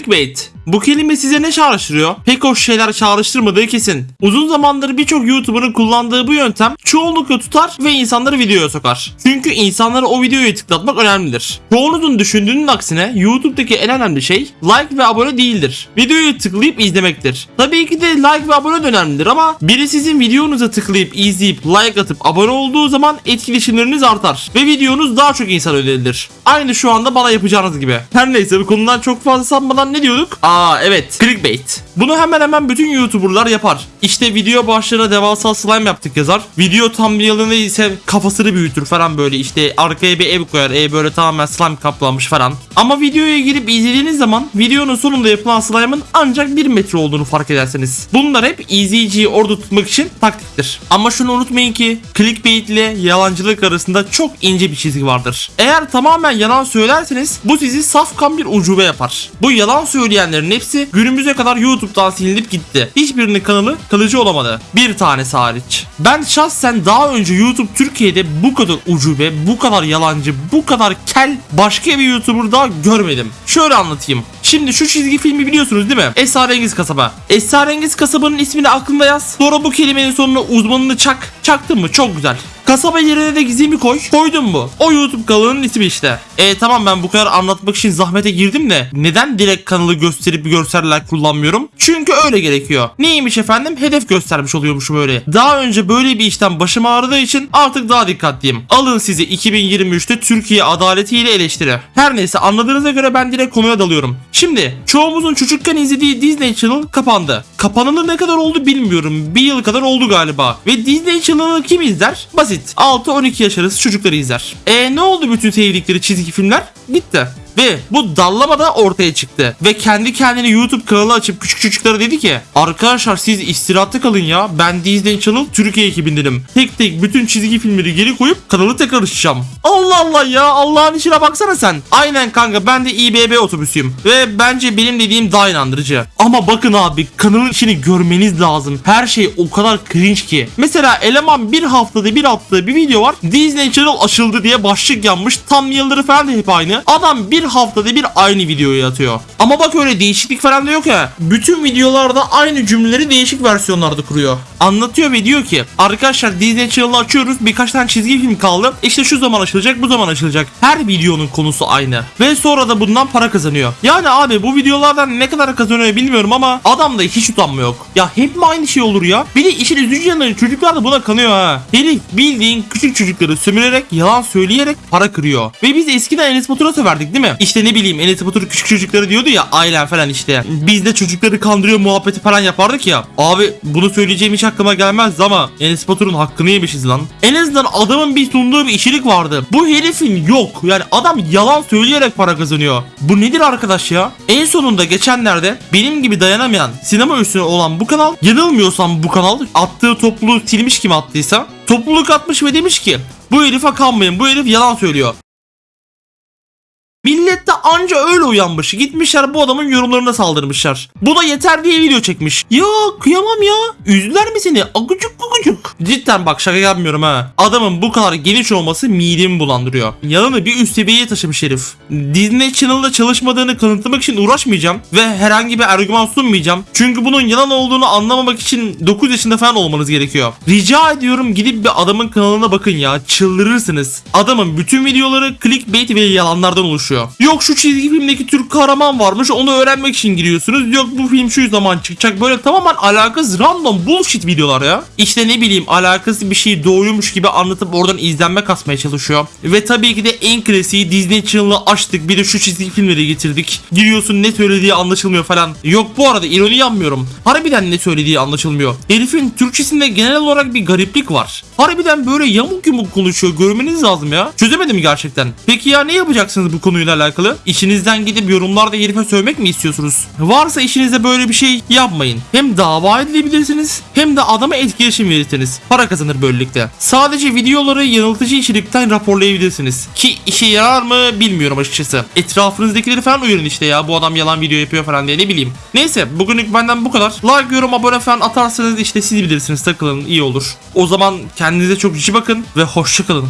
Clickbait. Bu kelime size ne çağrıştırıyor? Pek hoş şeyler çağrıştırmadığı kesin. Uzun zamandır birçok YouTuber'ın kullandığı bu yöntem çoğunlukla tutar ve insanları videoya sokar. Çünkü insanlara o videoyu tıklatmak önemlidir. Çoğunuzun düşündüğünün aksine YouTube'daki en önemli şey like ve abone değildir. Videoyu tıklayıp izlemektir. Tabii ki de like ve abone de önemlidir ama biri sizin videonuza tıklayıp izleyip like atıp abone olduğu zaman etkileşimleriniz artar ve videonuz daha çok insan önerilir. Aynı şu anda bana yapacağınız gibi. Her neyse bu konudan çok fazla ne diyorduk? Aa evet clickbait. Bunu hemen hemen bütün YouTuber'lar yapar. İşte video başlığına devasa slime yaptık yazar. Video thumbnail'ını ise kafasını büyütür falan böyle işte arkaya bir ev koyar. Ev böyle tamamen slime kaplanmış falan. Ama videoya girip izlediğiniz zaman videonun sonunda yapılan slime'ın ancak 1 metre olduğunu fark edersiniz. Bunlar hep izleyiciyi orada tutmak için taktiktir. Ama şunu unutmayın ki clickbait ile yalancılık arasında çok ince bir çizgi vardır. Eğer tamamen yalan söylerseniz bu sizi safkan bir ucube yapar. Bu yalan söyleyenlerin hepsi günümüze kadar YouTube'dan silinip gitti. Hiçbirinin kanalı kalıcı olamadı. Bir tanesi hariç. Ben şahsen daha önce YouTube Türkiye'de bu kadar ucube, bu kadar yalancı, bu kadar kel başka bir YouTuber daha görmedim. Şöyle anlatayım. Şimdi şu çizgi filmi biliyorsunuz değil mi? Esrarengiz Kasaba. Esrarengiz Kasaba'nın ismini aklında yaz. Sonra bu kelimenin sonuna uzmanını çak. Çaktın mı? Çok güzel. Kasaba yerine de gizemi koy. Koydun mu? O YouTube kanalının ismi işte. E tamam ben bu kadar anlatmak için zahmete girdim de neden direkt kanalı gösterip görseller kullanmıyorum? Çünkü öyle gerekiyor. Neymiş efendim? Hedef göstermiş oluyormuşum öyle. Daha önce böyle bir işten başım ağrıdığı için artık daha dikkatliyim. Alın sizi 2023'te Türkiye adaletiyle eleştiri. Her neyse anladığınıza göre ben direkt konuya dalıyorum. Şimdi çoğumuzun çocukken izlediği Disney Channel kapandı. Kapanalı ne kadar oldu bilmiyorum. Bir yıl kadar oldu galiba. Ve Disney Channel'ı kim izler? Basit. 6-12 yaş arası çocukları izler. E ne oldu bütün sevdikleri çizgi filmler? Gitti. Ve bu dallama da ortaya çıktı. Ve kendi kendine YouTube kanalı açıp küçük çocuklara dedi ki Arkadaşlar siz istirahatte kalın ya. Ben Disney Channel Türkiye ekibindenim. Tek tek bütün çizgi filmleri geri koyup kanalı tekrar açacağım. Allah Allah ya Allah'ın işine baksana sen. Aynen kanka ben de İBB otobüsüyüm. Ve bence benim dediğim daha inandırıcı. Ama bakın abi kanalın içini görmeniz lazım. Her şey o kadar cringe ki. Mesela eleman bir haftada bir attığı bir video var. Disney Channel açıldı diye başlık yanmış. Tam yılları falan da hep aynı. Adam bir haftada bir aynı videoyu atıyor. Ama bak öyle değişiklik falan da yok ya. Bütün videolarda aynı cümleleri değişik versiyonlarda kuruyor. Anlatıyor ve diyor ki arkadaşlar Disney Channel'ı açıyoruz birkaç tane çizgi film kaldı. İşte şu zaman açılacak bu zaman açılacak. Her videonun konusu aynı. Ve sonra da bundan para kazanıyor. Yani abi bu videolardan ne kadar kazanıyor bilmiyorum ama adamda hiç utanma yok. Ya hep mi aynı şey olur ya? Bir de işin üzücü yanı çocuklar da buna kanıyor ha. Herif bildiğin küçük çocukları sömürerek yalan söyleyerek para kırıyor. Ve biz eskiden Enes Batur'a söverdik değil mi? İşte ne bileyim Enes Batur küçük çocukları diyordu ya ailen falan işte. Biz de çocukları kandırıyor muhabbeti falan yapardık ya. Abi bunu söyleyeceğim hiç aklıma gelmezdi ama Enes Batur'un hakkını yemişiz lan. En azından adamın bir sunduğu bir işçilik vardı. Bu herifin yok. Yani adam yalan söyleyerek para kazanıyor. Bu nedir arkadaş ya? En sonunda geçenlerde benim gibi dayanamayan sinema üstüne olan bu kanal yanılmıyorsam bu kanal attığı topluluğu silmiş kim attıysa topluluk atmış ve demiş ki bu herife kanmayın bu herif yalan söylüyor. Millet de anca öyle uyanmış. Gitmişler bu adamın yorumlarına saldırmışlar. Bu da yeter diye video çekmiş. Ya kıyamam ya. Üzdüler mi seni? Agucuk gugucuk. Cidden bak şaka yapmıyorum ha. Adamın bu kadar geniş olması midemi bulandırıyor. Yanını bir üst seviyeye taşımış herif. Disney Channel'da çalışmadığını kanıtlamak için uğraşmayacağım. Ve herhangi bir argüman sunmayacağım. Çünkü bunun yalan olduğunu anlamamak için 9 yaşında falan olmanız gerekiyor. Rica ediyorum gidip bir adamın kanalına bakın ya. Çıldırırsınız. Adamın bütün videoları clickbait ve yalanlardan oluşuyor. Yok şu çizgi filmdeki Türk kahraman varmış onu öğrenmek için giriyorsunuz. Yok bu film şu zaman çıkacak. Böyle tamamen alakasız random bullshit videolar ya. İşte ne bileyim alakasız bir şey doğruymuş gibi anlatıp oradan izlenme kasmaya çalışıyor. Ve tabii ki de en klasiği Disney Channel'ı açtık bir de şu çizgi filmleri getirdik. Giriyorsun ne söylediği anlaşılmıyor falan. Yok bu arada ironi yapmıyorum. Harbiden ne söylediği anlaşılmıyor. Herifin Türkçesinde genel olarak bir gariplik var. Harbiden böyle yamuk yumuk konuşuyor görmeniz lazım ya. Çözemedim gerçekten. Peki ya ne yapacaksınız bu konuyla alakalı? İşinizden gidip yorumlarda herife sövmek mi istiyorsunuz? Varsa işinizde böyle bir şey yapmayın. Hem dava edilebilirsiniz hem de adama etkileşim verirsiniz. Para kazanır böylelikle. Sadece videoları yanıltıcı içerikten raporlayabilirsiniz. Ki işe yarar mı bilmiyorum açıkçası. Etrafınızdakileri falan uyarın işte ya bu adam yalan video yapıyor falan diye ne bileyim. Neyse bugünlük benden bu kadar. Like, yorum, abone falan atarsanız işte siz bilirsiniz takılın iyi olur. O zaman kendinize çok iyi bakın ve hoşçakalın.